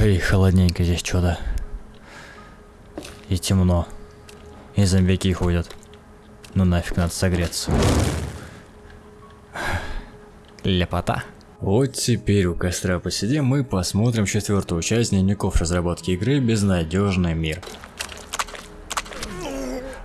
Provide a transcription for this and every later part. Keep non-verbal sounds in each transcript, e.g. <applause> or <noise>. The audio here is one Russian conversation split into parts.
Ой, холодненько здесь что-то. И темно. И зомбяки ходят. Ну нафиг, надо согреться. Лепота. Вот теперь у костра посидим и посмотрим четвертую часть дневников разработки игры «Безнадежный мир».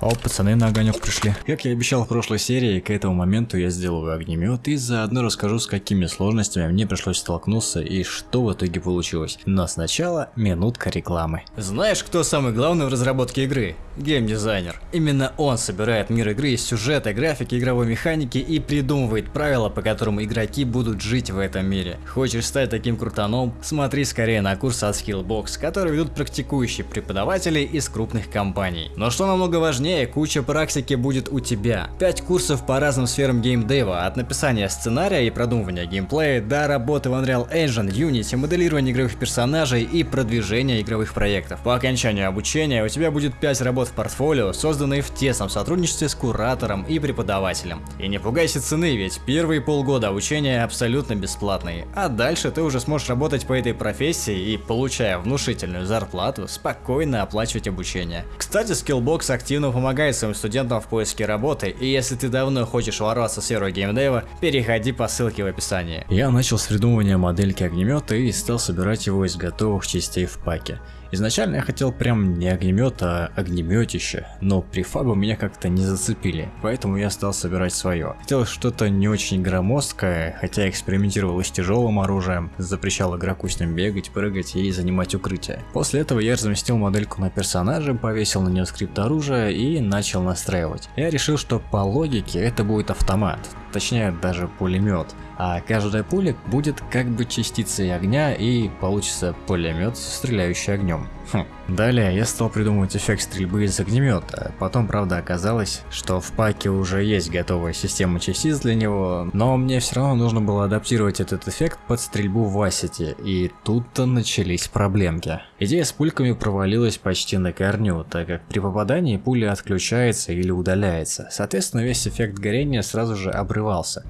О, пацаны на огонек пришли. Как я обещал в прошлой серии, к этому моменту я сделаю огнемет и заодно расскажу, с какими сложностями мне пришлось столкнуться и что в итоге получилось. Но сначала минутка рекламы. Знаешь, кто самый главный в разработке игры? Геймдизайнер. Именно он собирает мир игры из сюжета, графики, игровой механики и придумывает правила, по которым игроки будут жить в этом мире. Хочешь стать таким крутаном? Смотри скорее на курс от Skillbox, который ведут практикующие преподаватели из крупных компаний. Но что намного важнее, важнее, куча практики будет у тебя. 5 курсов по разным сферам геймдева, от написания сценария и продумывания геймплея до работы в Unreal Engine, Unity, моделирования игровых персонажей и продвижения игровых проектов. По окончанию обучения у тебя будет 5 работ в портфолио, созданные в тесном сотрудничестве с куратором и преподавателем. И не пугайся цены, ведь первые полгода обучения абсолютно бесплатные, а дальше ты уже сможешь работать по этой профессии и, получая внушительную зарплату, спокойно оплачивать обучение. Кстати, Skillbox активно помогает своим студентам в поиске работы, и если ты давно хочешь ворваться в сферу геймдева, переходи по ссылке в описании. Я начал с придумывания модельки огнемета и стал собирать его из готовых частей в паке. Изначально я хотел прям не огнемет, а огнеметище, но префабы меня как-то не зацепили, поэтому я стал собирать свое. Хотел что-то не очень громоздкое, хотя экспериментировал с тяжелым оружием, запрещал игроку с ним бегать, прыгать и занимать укрытие. После этого я разместил модельку на персонажа, повесил на нее скрипт оружия и начал настраивать. Я решил, что по логике это будет автомат, точнее даже пулемет, а каждая пуля будет как бы частицей огня и получится пулемет, стреляющий огнем. Хм. Далее я стал придумывать эффект стрельбы из огнемета, потом правда оказалось, что в паке уже есть готовая система частиц для него, но мне все равно нужно было адаптировать этот эффект под стрельбу в Асите, и тут-то начались проблемки. Идея с пульками провалилась почти на корню, так как при попадании пуля отключается или удаляется, соответственно весь эффект горения сразу же обрывался.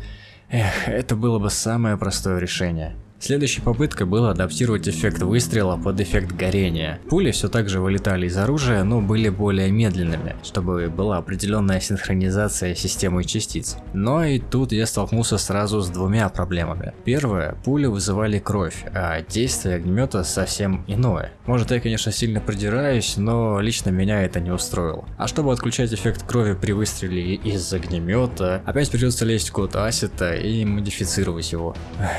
Эх, это было бы самое простое решение. Следующей попыткой было адаптировать эффект выстрела под эффект горения. Пули все так же вылетали из оружия, но были более медленными, чтобы была определенная синхронизация системы частиц. Но и тут я столкнулся сразу с двумя проблемами. Первое, пули вызывали кровь, а действие огнемета совсем иное. Может я конечно сильно придираюсь, но лично меня это не устроило. А чтобы отключать эффект крови при выстреле из огнемета, опять придется лезть в код ассета и модифицировать его.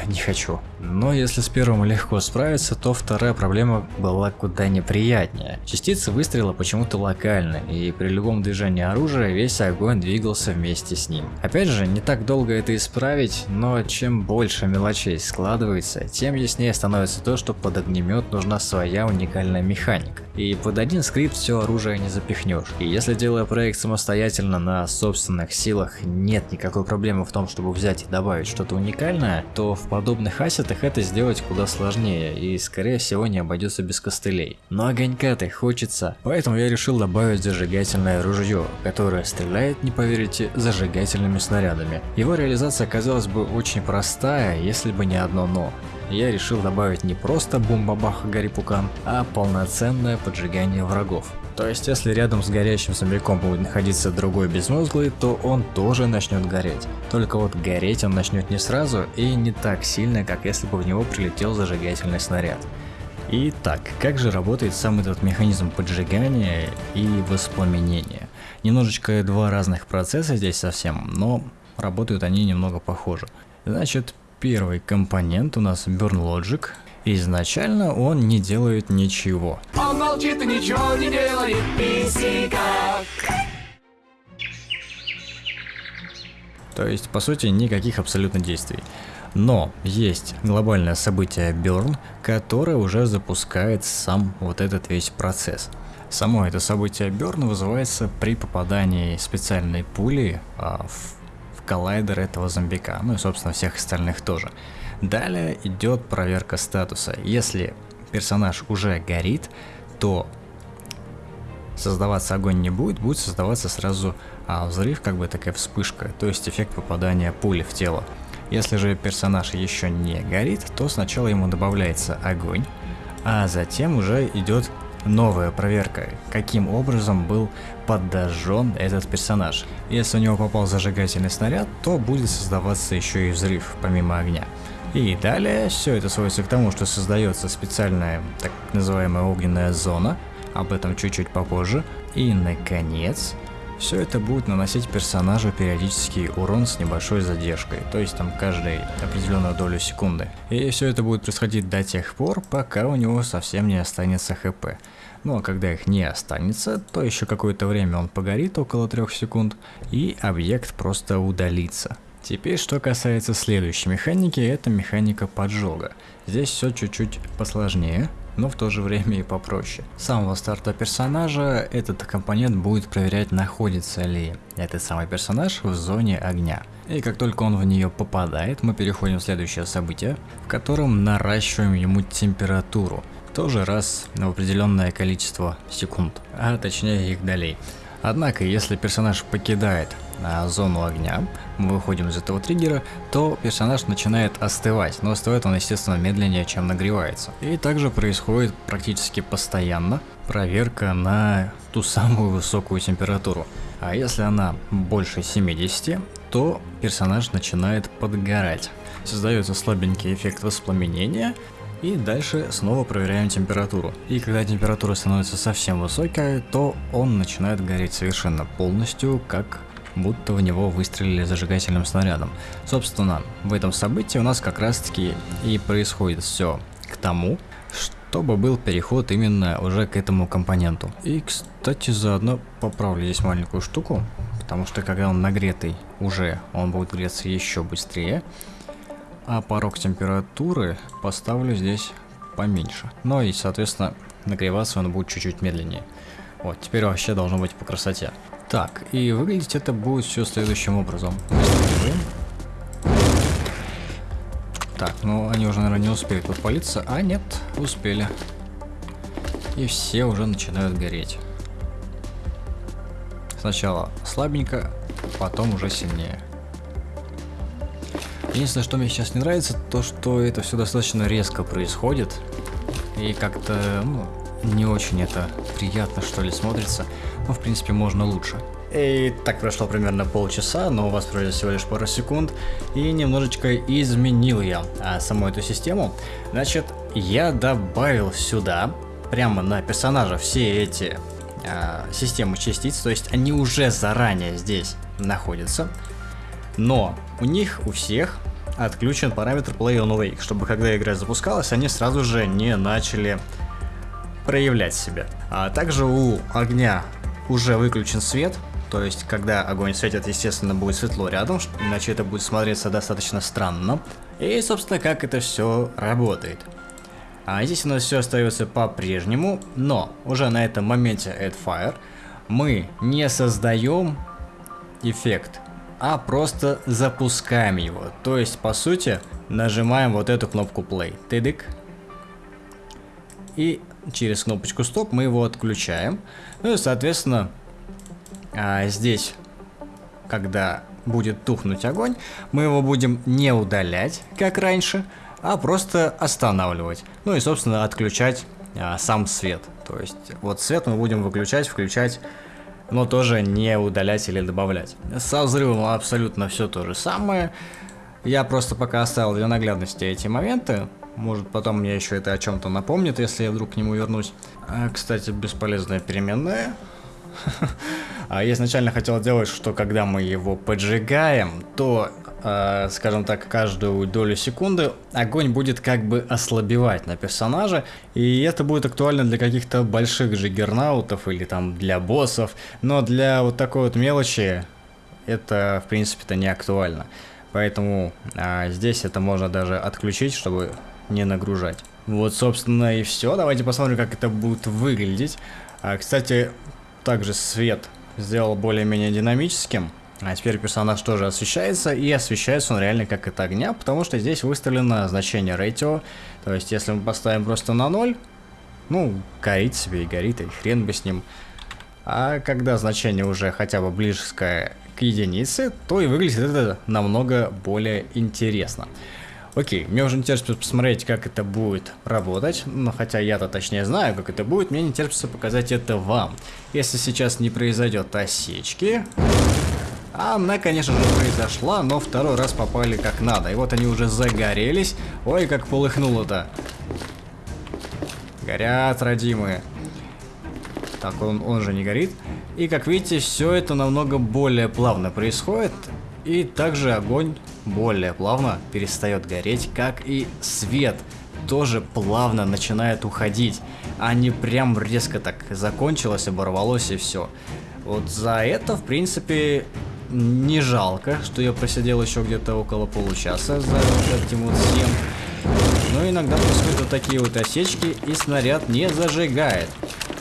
Не хочу. Но если с первым легко справиться, то вторая проблема была куда неприятнее. Частицы выстрела почему-то локальны, и при любом движении оружия весь огонь двигался вместе с ним. Опять же, не так долго это исправить, но чем больше мелочей складывается, тем яснее становится то, что под огнемет нужна своя уникальная механика. И под один скрипт все оружие не запихнешь. И если делая проект самостоятельно на собственных силах, нет никакой проблемы в том, чтобы взять и добавить что-то уникальное, то в подобных ассетах это сделать куда сложнее и скорее всего не обойдется без костылей. Но огонька-то хочется, поэтому я решил добавить зажигательное ружье, которое стреляет, не поверите, зажигательными снарядами. Его реализация оказалась бы очень простая, если бы не одно но я решил добавить не просто бум-бабах гарри-пукан, а полноценное поджигание врагов. То есть, если рядом с горящим зомбиком будет находиться другой безмозглый, то он тоже начнет гореть. Только вот гореть он начнет не сразу и не так сильно, как если бы в него прилетел зажигательный снаряд. Итак, как же работает сам этот механизм поджигания и воспламенения? Немножечко два разных процесса здесь совсем, но работают они немного похоже. Значит, первый компонент у нас Burn Logic, Изначально он не делает ничего. Он молчит и ничего не делает, То есть, по сути, никаких абсолютно действий. Но есть глобальное событие Burn, которое уже запускает сам вот этот весь процесс. Само это событие Burn вызывается при попадании специальной пули а, в коллайдер этого зомбика, ну и собственно всех остальных тоже. Далее идет проверка статуса. Если персонаж уже горит, то создаваться огонь не будет, будет создаваться сразу а, взрыв, как бы такая вспышка, то есть эффект попадания пули в тело. Если же персонаж еще не горит, то сначала ему добавляется огонь, А затем уже идет новая проверка, каким образом был подожжен этот персонаж. Если у него попал зажигательный снаряд, то будет создаваться еще и взрыв, помимо огня. И далее все это сводится к тому, что создается специальная так называемая огненная зона, об этом чуть-чуть попозже. И наконец, все это будет наносить персонажу периодический урон с небольшой задержкой, то есть там каждой определенную долю секунды. И все это будет происходить до тех пор, пока у него совсем не останется хп. Ну а когда их не останется, то еще какое-то время он погорит около 3 секунд, и объект просто удалится. Теперь, что касается следующей механики, это механика поджога. Здесь все чуть-чуть посложнее, но в то же время и попроще. С самого старта персонажа этот компонент будет проверять, находится ли этот самый персонаж в зоне огня. И как только он в нее попадает, мы переходим в следующее событие, в котором наращиваем ему температуру. Тоже раз в определенное количество секунд, а точнее их долей. Однако, если персонаж покидает а, зону огня, мы выходим из этого триггера, то персонаж начинает остывать, но остывает он, естественно, медленнее, чем нагревается. И также происходит практически постоянно проверка на ту самую высокую температуру. А если она больше 70, то персонаж начинает подгорать. Создается слабенький эффект воспламенения, и дальше снова проверяем температуру. И когда температура становится совсем высокая, то он начинает гореть совершенно полностью, как будто в него выстрелили зажигательным снарядом. Собственно, в этом событии у нас как раз таки и происходит все к тому, чтобы был переход именно уже к этому компоненту. И, кстати, заодно поправлю здесь маленькую штуку, потому что когда он нагретый уже, он будет греться еще быстрее. А порог температуры поставлю здесь поменьше. Ну и, соответственно, нагреваться он будет чуть-чуть медленнее. Вот, теперь вообще должно быть по красоте. Так, и выглядеть это будет все следующим образом. Так, ну они уже, наверное, не успели подпалиться. А, нет, успели. И все уже начинают гореть. Сначала слабенько, потом уже сильнее. Единственное, что мне сейчас не нравится, то что это все достаточно резко происходит. И как-то, ну, не очень это приятно, что ли, смотрится. Но, в принципе, можно лучше. И так прошло примерно полчаса, но у вас пройдет всего лишь пару секунд. И немножечко изменил я а, саму эту систему. Значит, я добавил сюда, прямо на персонажа, все эти а, системы частиц. То есть они уже заранее здесь находятся. Но у них, у всех отключен параметр Play on Wake, чтобы когда игра запускалась, они сразу же не начали проявлять себя. А также у огня уже выключен свет, то есть когда огонь светит, естественно, будет светло рядом, иначе это будет смотреться достаточно странно. И, собственно, как это все работает. А здесь у нас все остается по-прежнему, но уже на этом моменте Add Fire мы не создаем эффект а просто запускаем его. То есть, по сути, нажимаем вот эту кнопку play. Тыдык. И через кнопочку стоп мы его отключаем. Ну и, соответственно, а, здесь, когда будет тухнуть огонь, мы его будем не удалять, как раньше, а просто останавливать. Ну и, собственно, отключать а, сам свет. То есть, вот свет мы будем выключать, включать но тоже не удалять или добавлять. Со взрывом абсолютно все то же самое. Я просто пока оставил для наглядности эти моменты. Может потом мне еще это о чем-то напомнит, если я вдруг к нему вернусь. А, кстати, бесполезная переменная. <laughs> А я изначально хотел сделать, что когда мы его поджигаем, то э, скажем так, каждую долю секунды огонь будет как бы ослабевать на персонажа, и это будет актуально для каких-то больших джиггернаутов или там для боссов, но для вот такой вот мелочи это в принципе-то не актуально. Поэтому а, здесь это можно даже отключить, чтобы не нагружать. Вот, собственно, и все. Давайте посмотрим, как это будет выглядеть. А, кстати, также свет сделал более-менее динамическим. А теперь персонаж тоже освещается, и освещается он реально как от огня, потому что здесь выставлено значение ratio. То есть, если мы поставим просто на 0, ну, горит себе и горит, и хрен бы с ним. А когда значение уже хотя бы близкое к единице, то и выглядит это намного более интересно. Окей, мне уже не терпится посмотреть, как это будет работать, но хотя я-то точнее знаю, как это будет, мне не терпится показать это вам. Если сейчас не произойдет осечки... А она, конечно же, произошла, но второй раз попали как надо. И вот они уже загорелись. Ой, как полыхнуло-то. Горят, родимые. Так, он, он же не горит. И как видите, все это намного более плавно происходит. И также огонь более плавно перестает гореть, как и свет тоже плавно начинает уходить, а не прям резко так закончилось, оборвалось и все. Вот за это, в принципе, не жалко, что я просидел еще где-то около получаса за этим вот всем. Но иногда происходят вот такие вот осечки, и снаряд не зажигает.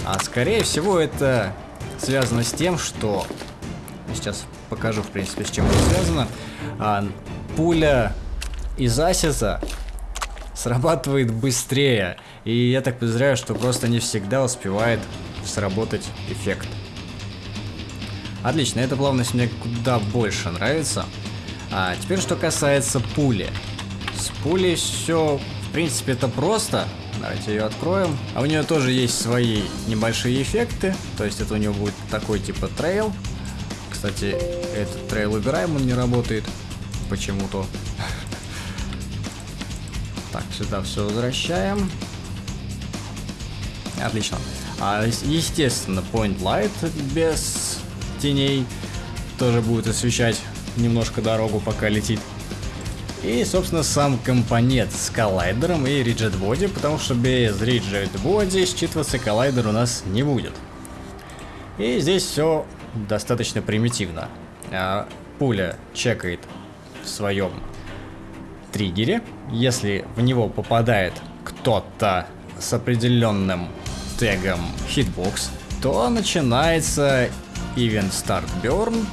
А скорее всего это связано с тем, что... Сейчас покажу, в принципе, с чем это связано. А, пуля из Асиса срабатывает быстрее. И я так подозреваю, что просто не всегда успевает сработать эффект. Отлично, эта плавность мне куда больше нравится. А теперь, что касается пули. С пулей все, в принципе, это просто. Давайте ее откроем. А у нее тоже есть свои небольшие эффекты. То есть это у нее будет такой типа трейл. Кстати, этот трейл убираем, он не работает почему-то. Так, сюда все возвращаем. Отлично. А, естественно, Point Light без теней тоже будет освещать немножко дорогу, пока летит. И, собственно, сам компонент с коллайдером и Rigid Body, потому что без Rigid Body считываться коллайдер у нас не будет. И здесь все достаточно примитивно. А, пуля чекает в своем триггере. Если в него попадает кто-то с определенным тегом Hitbox, то начинается Event Start Burn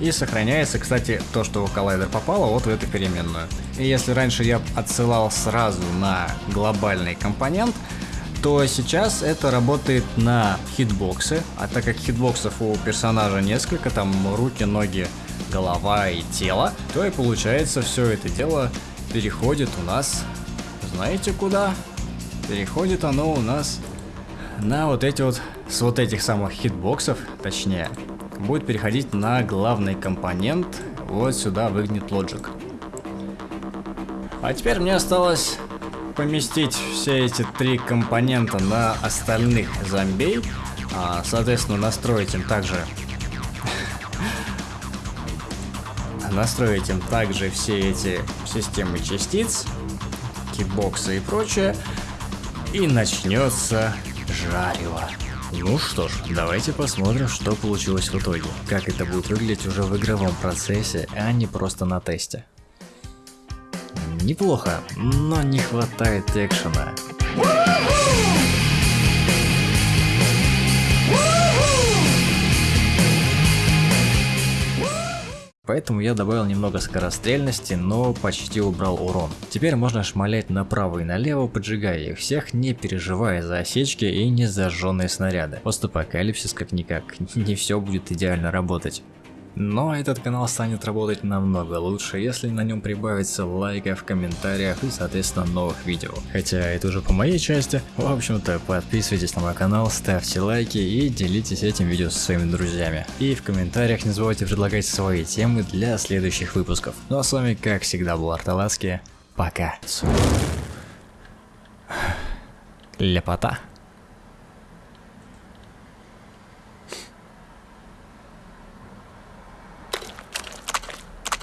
и сохраняется, кстати, то, что в коллайдер попало вот в эту переменную. И если раньше я отсылал сразу на глобальный компонент, то сейчас это работает на хитбоксы, а так как хитбоксов у персонажа несколько, там руки, ноги, голова и тело, то и получается все это дело переходит у нас, знаете куда? Переходит оно у нас на вот эти вот, с вот этих самых хитбоксов, точнее, будет переходить на главный компонент, вот сюда выгнет Logic. А теперь мне осталось поместить все эти три компонента на остальных зомбей, а, соответственно настроить им также настроить им также все эти системы частиц, китбоксы и прочее, и начнется жарево. Ну что ж, давайте посмотрим, что получилось в итоге. Как это будет выглядеть уже в игровом процессе, а не просто на тесте. Неплохо, но не хватает экшена. Поэтому я добавил немного скорострельности, но почти убрал урон. Теперь можно шмалять направо и налево, поджигая их всех, не переживая за осечки и не зажженные снаряды. Постапокалипсис как-никак, <laughs> не все будет идеально работать. Но этот канал станет работать намного лучше, если на нем прибавится лайков, комментариев и соответственно новых видео. Хотя это уже по моей части. В общем-то подписывайтесь на мой канал, ставьте лайки и делитесь этим видео со своими друзьями. И в комментариях не забывайте предлагать свои темы для следующих выпусков. Ну а с вами как всегда был Арталаски. Пока. Лепота.